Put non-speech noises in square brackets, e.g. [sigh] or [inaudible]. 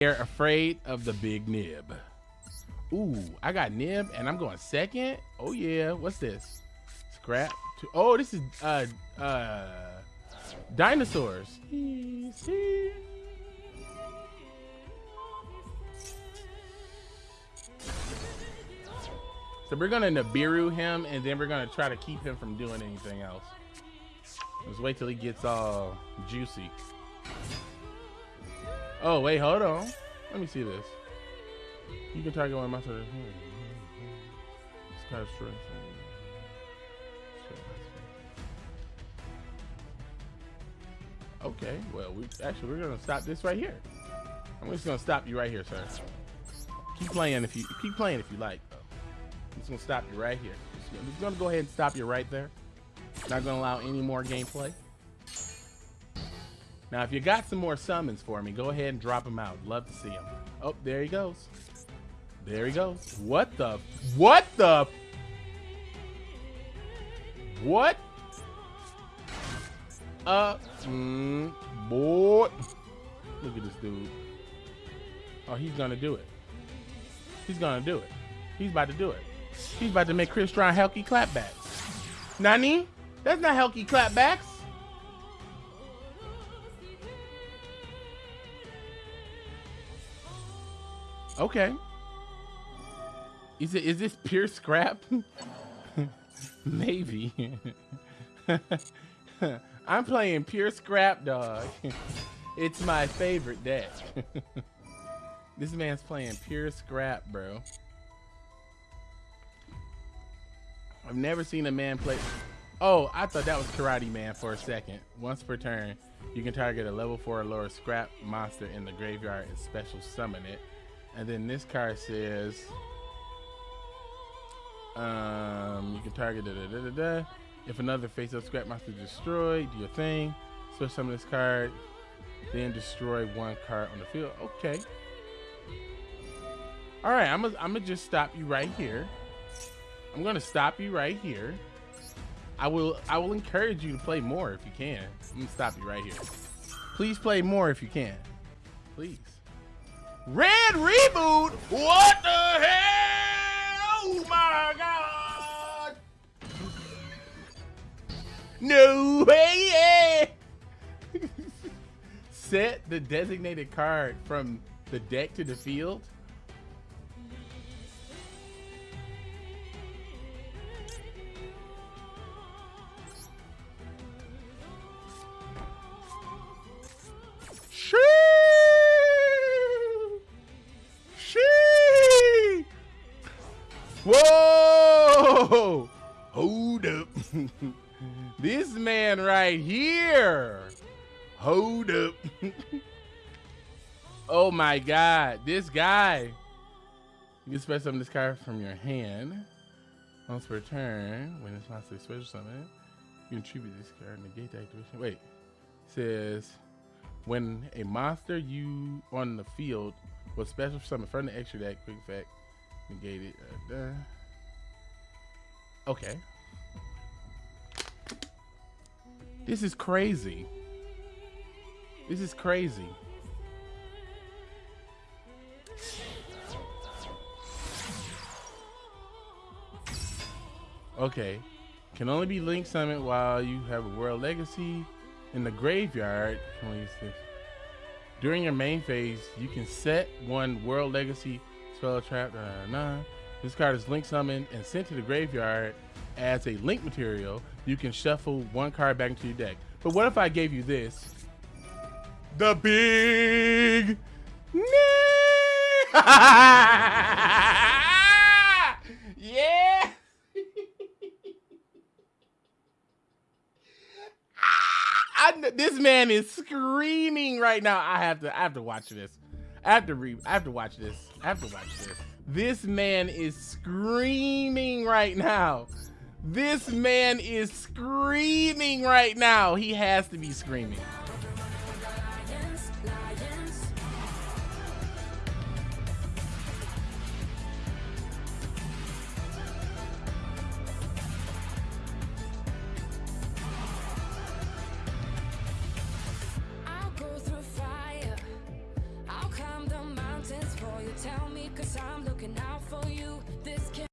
They're afraid of the big nib. Ooh, I got nib and I'm going second. Oh yeah, what's this? Scrap. Oh, this is uh uh dinosaurs. So we're gonna Nibiru him and then we're gonna try to keep him from doing anything else. Let's wait till he gets all juicy. Oh, wait, hold on. Let me see this. You can target one monster. Sky strength. Okay, well, we actually we're gonna stop this right here. I'm just gonna stop you right here, sir. Keep playing if you keep playing if you like. I'm just gonna stop you right here. I'm just gonna go ahead and stop you right there. Not gonna allow any more gameplay. Now, if you got some more summons for me, go ahead and drop them out. Love to see them. Oh, there he goes. There he goes. What the? What the? What? Uh, mm, boy. Look at this dude. Oh, he's gonna do it. He's gonna do it. He's about to do it. He's about to make Chris Strong Helky clapbacks. Nani? That's not Helky clapbacks. Okay. Is it is this pure scrap? [laughs] Maybe. [laughs] I'm playing pure scrap dog. [laughs] it's my favorite deck. this man's playing pure scrap, bro. I've never seen a man play. Oh, I thought that was Karate Man for a second. Once per turn, you can target a level 4 or lower scrap monster in the graveyard and special summon it. And then this card says, um, you can target da, da, da, da, da. If another face-up scrap monster destroyed, do your thing. Switch some of this card, then destroy one card on the field. Okay. All right, I'm gonna I'm just stop you right here. I'm gonna stop you right here. I will I will encourage you to play more if you can. I'm gonna stop you right here. Please play more if you can. Please. Red reboot? What the hell? Oh my god! No way! [laughs] Set the designated card from the deck to the field. Right here. Hold up. [laughs] oh my god. This guy. You can special summon this card from your hand. Once per turn, when it's monster special summon, you tribute this card negate the activation. Wait. It says when a monster you on the field was special summon from the extra deck, quick effect, Negated. Uh, okay. This is crazy. This is crazy. Okay. Can only be link summon while you have a world legacy in the graveyard. During your main phase, you can set one world legacy spell trap. Uh, nah. This card is link summoned and sent to the graveyard as a link material. You can shuffle one card back into your deck. But what if I gave you this? The big [laughs] yeah. [laughs] I, this man is screaming right now. I have to I have to watch this. I have to re I have to watch this. I have to watch this. This man is screaming right now. This man is screaming right now. He has to be screaming. Tell me, cause I'm looking out for you.